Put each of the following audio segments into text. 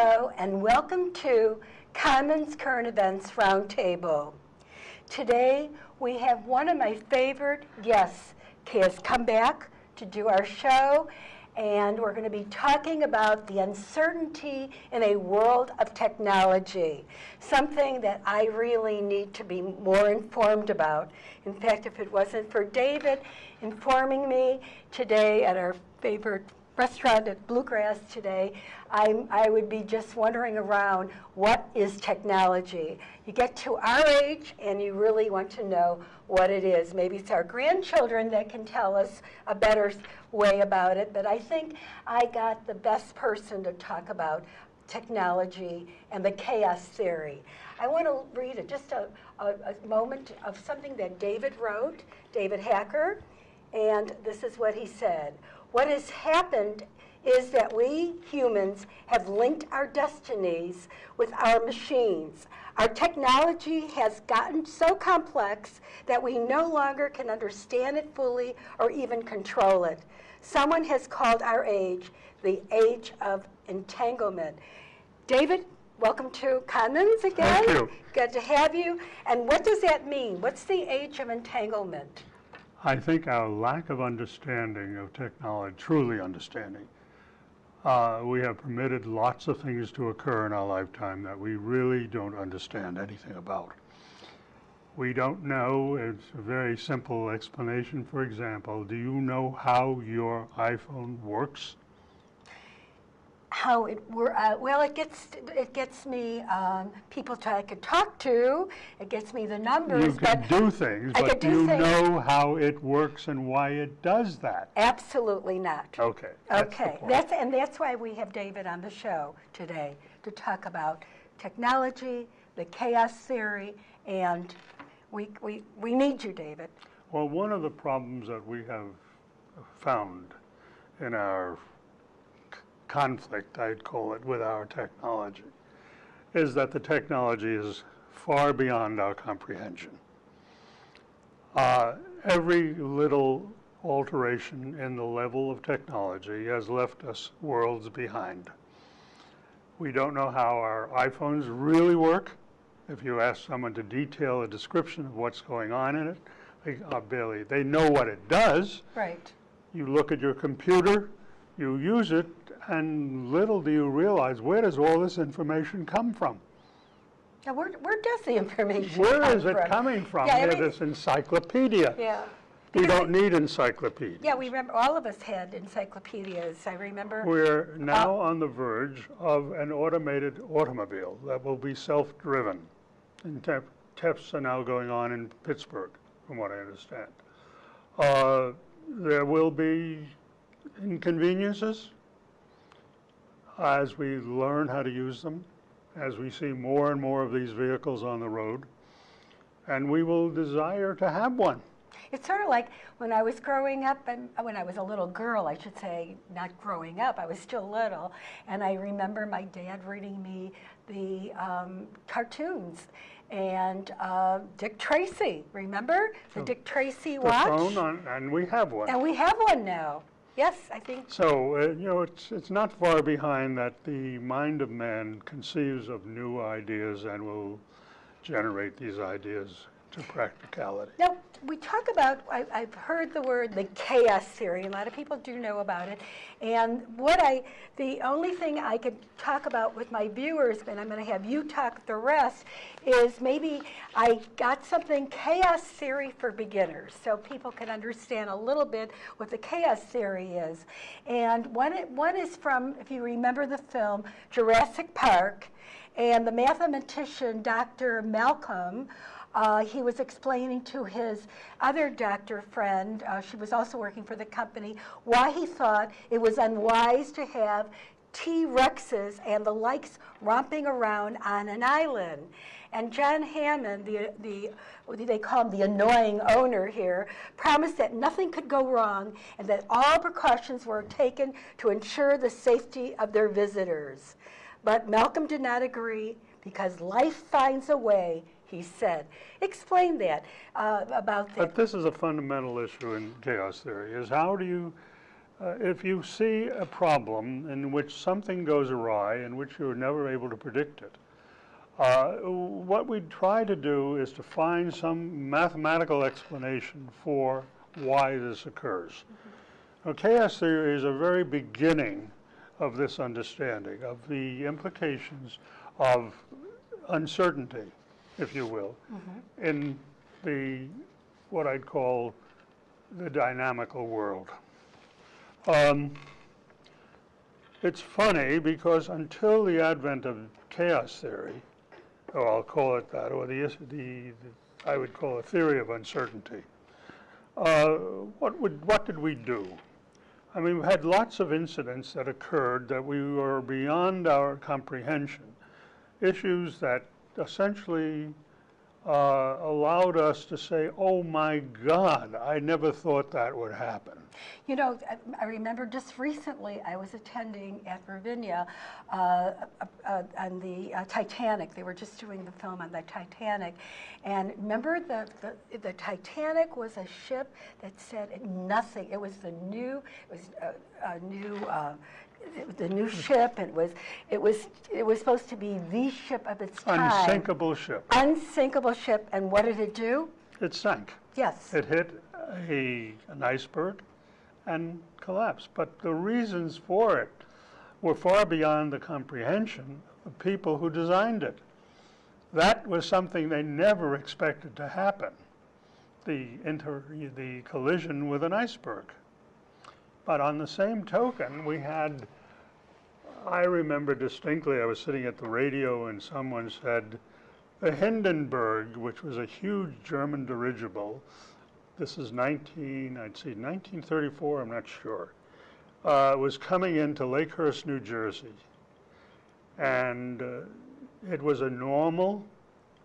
and welcome to Commons Current Events Roundtable. Today, we have one of my favorite guests. Has come back to do our show, and we're going to be talking about the uncertainty in a world of technology, something that I really need to be more informed about. In fact, if it wasn't for David informing me today at our favorite restaurant at Bluegrass today, I'm, I would be just wandering around, what is technology? You get to our age and you really want to know what it is. Maybe it's our grandchildren that can tell us a better way about it, but I think I got the best person to talk about technology and the chaos theory. I want to read a, just a, a, a moment of something that David wrote, David Hacker, and this is what he said. What has happened is that we humans have linked our destinies with our machines. Our technology has gotten so complex that we no longer can understand it fully or even control it. Someone has called our age the age of entanglement. David, welcome to Commons again. Thank you. Good to have you. And what does that mean? What's the age of entanglement? I think our lack of understanding of technology, truly understanding, uh, we have permitted lots of things to occur in our lifetime that we really don't understand anything about. We don't know, it's a very simple explanation. For example, do you know how your iPhone works? How it were. Uh, well, it gets it gets me um, people to, I could talk to. It gets me the numbers. You can do things, I but do you things. know how it works and why it does that? Absolutely not. Okay. Okay, that's and that's why we have David on the show today to talk about technology, the chaos theory, and we we we need you, David. Well, one of the problems that we have found in our conflict, I'd call it, with our technology, is that the technology is far beyond our comprehension. Uh, every little alteration in the level of technology has left us worlds behind. We don't know how our iPhones really work. If you ask someone to detail a description of what's going on in it, they uh, barely, they know what it does. Right. You look at your computer, you use it, and little do you realize where does all this information come from? Now, where where does the information Where is it from? coming from? Yeah, this encyclopedia. Yeah. We don't need encyclopedias. Yeah, we remember all of us had encyclopedias. I remember. We're now on the verge of an automated automobile that will be self-driven. And te- tests are now going on in Pittsburgh, from what I understand. Uh, There will be inconveniences as we learn how to use them, as we see more and more of these vehicles on the road, and we will desire to have one. It's sort of like when I was growing up, and when I was a little girl, I should say, not growing up, I was still little, and I remember my dad reading me the um, cartoons and uh, Dick Tracy. Remember the Dick Tracy The watch? phone, on- and we have one. And we have one now. Yes, I think. So, uh, you know, it's, it's not far behind that the mind of man conceives of new ideas and will generate these ideas to practicality. Now, we talk about, I, I've heard the word the chaos theory. A lot of people do know about it. And what I, the only thing I could talk about with my viewers, and I'm going to have you talk the rest, is maybe I got something chaos theory for beginners so people can understand a little bit what the chaos theory is. And one, one is from, if you remember the film, Jurassic Park. And the mathematician, Dr. Malcolm, uh, he was explaining to his other doctor friend, uh, she was also working for the company, why he thought it was unwise to have T Rexes and the likes romping around on an island. And John Hammond, the, the, they call him, the annoying owner here, promised that nothing could go wrong and that all precautions were taken to ensure the safety of their visitors. But Malcolm did not agree because life finds a way, he said. Explain that uh, about that. But this is a fundamental issue in chaos theory, is how do you uh, if you see a problem in which something goes awry, in which you're never able to predict it, uh, what we try to do is to find some mathematical explanation for why this occurs. Now, chaos theory is a very beginning of this understanding of the implications of uncertainty, if you will, in the what I'd call the dynamical world. Um, it's funny because until the advent of chaos theory, or I'll call it that, or the, the, the I would call it theory of uncertainty, uh, what would what did we do? I mean, we had lots of incidents that occurred that we were beyond our comprehension, issues that essentially uh, allowed us to say, oh my God, I never thought that would happen. You know, I- remember just recently, I was attending at Ravinia uh, uh, uh, on the uh, Titanic. They were just doing the film on the Titanic. And remember, the, the, the Titanic was a ship that said nothing. It was the new, it was a, a new, uh, the new ship. It was, it was, it was supposed to be the ship of its time. Unsinkable ship. Unsinkable ship. And what did it do? It sank. Yes. It hit a, an iceberg and collapsed. But the reasons for it were far beyond the comprehension of people who designed it. That was something they never expected to happen, the, inter, the collision with an iceberg. But on the same token, we had, I remember distinctly, I was sitting at the radio and someone said, the Hindenburg, which was a huge German dirigible, this is 19, I'd say 1934, I'm not sure, uh, was coming into Lakehurst, New Jersey. And uh, it was a normal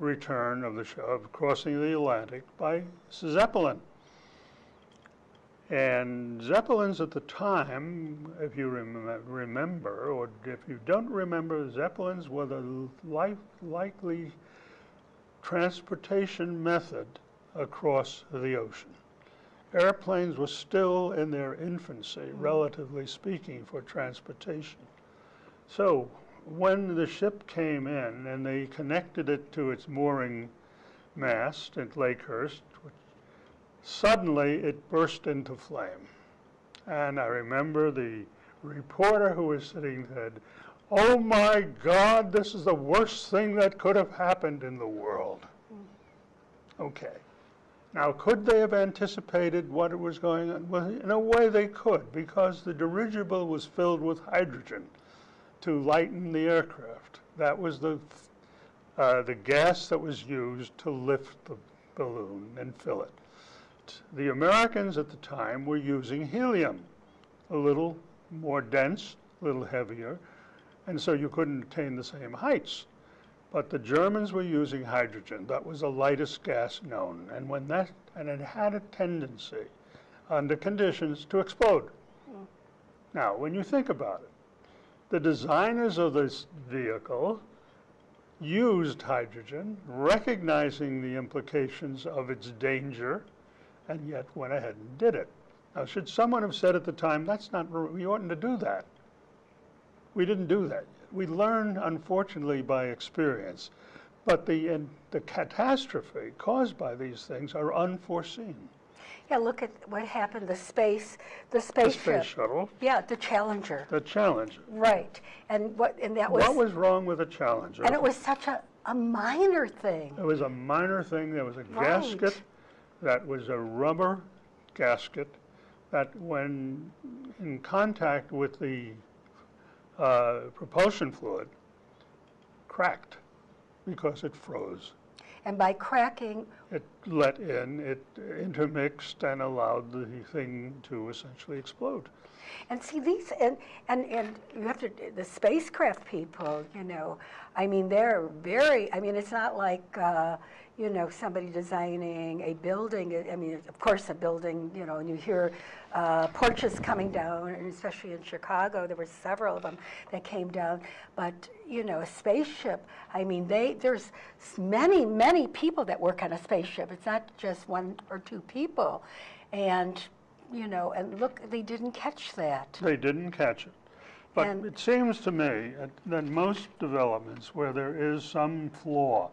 return of the of crossing the Atlantic by Zeppelin. And Zeppelins at the time, if you rem- remember, or if you don't remember, Zeppelins were the li- likely transportation method across the ocean. Airplanes were still in their infancy, mm. relatively speaking, for transportation. So when the ship came in and they connected it to its mooring mast at Lakehurst, which- suddenly it burst into flame. And I remember the reporter who was sitting said, Oh my God, this is the worst thing that could have happened in the world. Okay. Now, could they have anticipated what was going on? Well, in a way they could, because the dirigible was filled with hydrogen to lighten the aircraft. That was the, uh, the gas that was used to lift the balloon and fill it. The Americans at the time were using helium, a little more dense, a little heavier, and so you couldn't attain the same heights. But the Germans were using hydrogen. That was the lightest gas known. And when that, and it had a tendency, under conditions, to explode. Hmm. Now, when you think about it, the designers of this vehicle used hydrogen, recognizing the implications of its danger, and yet went ahead and did it. Now, should someone have said at the time, that's not, we oughtn't to do that? We didn't do that. We learn, unfortunately, by experience. But the, the catastrophe caused by these things are unforeseen. Yeah, look at what happened, the space, the The space shuttle, Yeah, the Challenger, the Challenger. right. And what, and that was, What was wrong with the Challenger? and it was such a, a minor thing. It was a minor thing. There was a Right. gasket that was a rubber gasket that, when in contact with the uh, propulsion fluid, cracked because it froze. And by cracking, It let in, it intermixed, and allowed the thing to essentially explode. And see these, and, and, and you have to, the spacecraft people, you know, I mean, they're very, I mean, it's not like, uh, you know, somebody designing a building. I mean, of course, a building, you know, and you hear uh, porches coming down, and especially in Chicago, there were several of them that came down. But, you know, a spaceship, I mean, they, there's many, many people that work on a spaceship. It's not just one or two people. And you know, and look, they didn't catch that. They didn't catch it. But And- it seems to me that- most developments where there is some flaw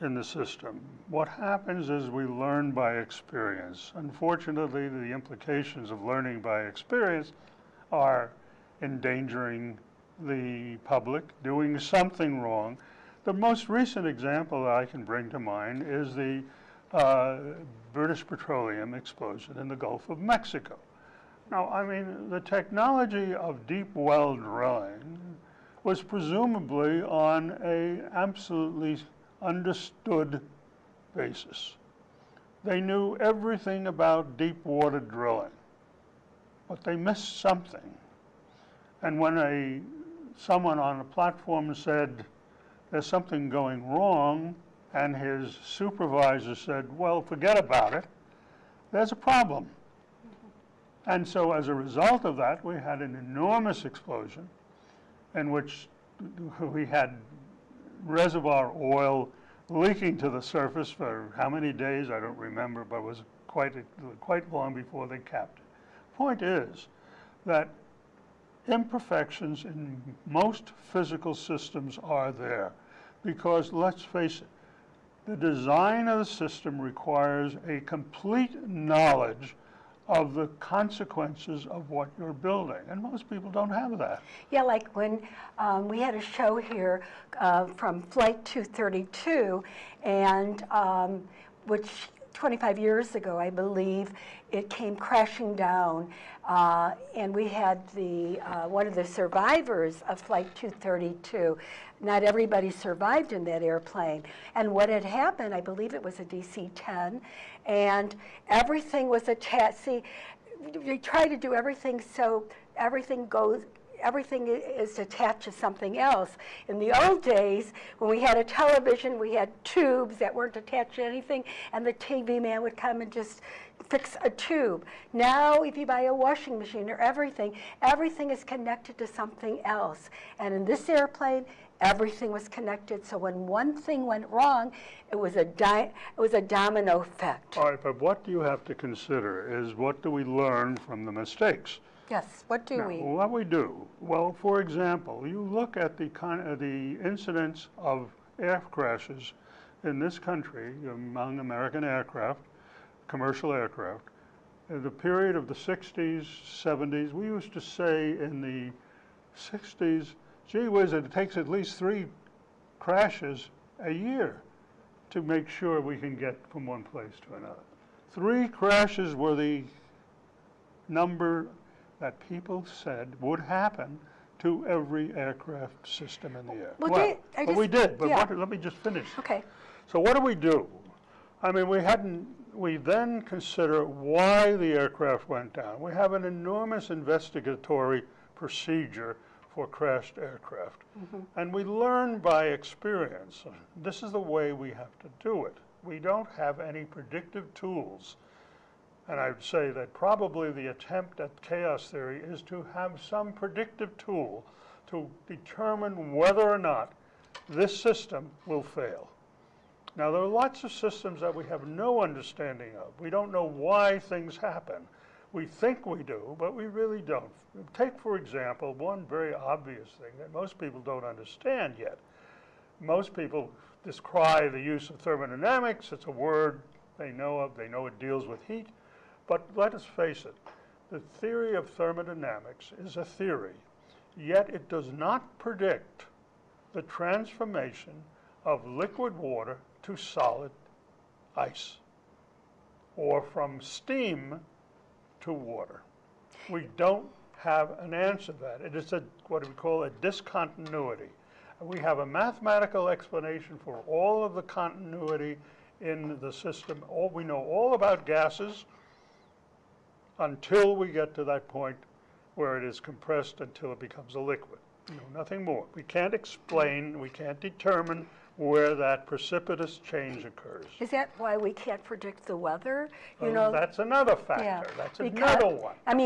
in the system, what happens is we learn by experience. Unfortunately, the implications of learning by experience are endangering the public, doing something wrong. The most recent example that I can bring to mind is the uh, British petroleum explosion in the Gulf of Mexico. Now, I mean, the technology of deep well drilling was presumably on a absolutely understood basis. They knew everything about deep water drilling, but they missed something. And when a, someone on a platform said, there's something going wrong, and his supervisor said, well, forget about it, there's a problem. And so as a result of that, we had an enormous explosion in which we had reservoir oil leaking to the surface for how many days, I don't remember, but it was quite, quite long before they capped it. Point is that imperfections in most physical systems are there because, let's face it, the design of the system requires a complete knowledge of the consequences of what you're building, and most people don't have that. Yeah, like when um, we had a show here uh, from Flight 232, and um, which 25 years ago, I believe, it came crashing down, uh, and we had the uh, one of the survivors of Flight 232. Not everybody survived in that airplane, and what had happened, I believe it was a DC-10, and everything was attached. See, they try to do everything so everything goes everything is attached to something else. In the old days, when we had a television, we had tubes that weren't attached to anything, and the TV man would come and just fix a tube. Now, if you buy a washing machine or everything, everything is connected to something else. And in this airplane, everything was connected. So when one thing went wrong, it was a it was a domino effect. All right, but what do you have to consider is what do we learn from the mistakes? Yes. What do Now, we? What we do, well, for example, you look at the uh, the incidents of air crashes in this country among American aircraft, commercial aircraft. In the period of the 60s, 70s, we used to say in the 60s, gee whiz, it takes at least three crashes a year to make sure we can get from one place to another. Three crashes were the number that people said would happen to every aircraft system in the air. Well, Well, they- I but we did, but yeah. what, let me just finish. Okay. So what do we do? I mean, we hadn't, we then consider why the aircraft went down. We have an enormous investigatory procedure for crashed aircraft. Mm-hmm. And we learn by experience. This is the way we have to do it. We don't have any predictive tools. And I'd say that probably the attempt at chaos theory is to have some predictive tool to determine whether or not this system will fail. Now, there are lots of systems that we have no understanding of. We don't know why things happen. We think we do, but we really don't. Take, for example, one very obvious thing that most people don't understand yet. Most people descry the use of thermodynamics. It's a word they know of, they know it deals with heat. But let us face it, the theory of thermodynamics is a theory, yet it does not predict the transformation of liquid water to solid ice, or from steam to water. We don't have an answer to that. It is a, what we call a discontinuity. We have a mathematical explanation for all of the continuity in the system. All, we know all about gases until we get to that point where it is compressed until it becomes a liquid. No, nothing more. We can't explain, we can't determine where that precipitous change occurs. Is that why we can't predict the weather? You Well, know, That's another yeah, factor. That's because- another one. I mean,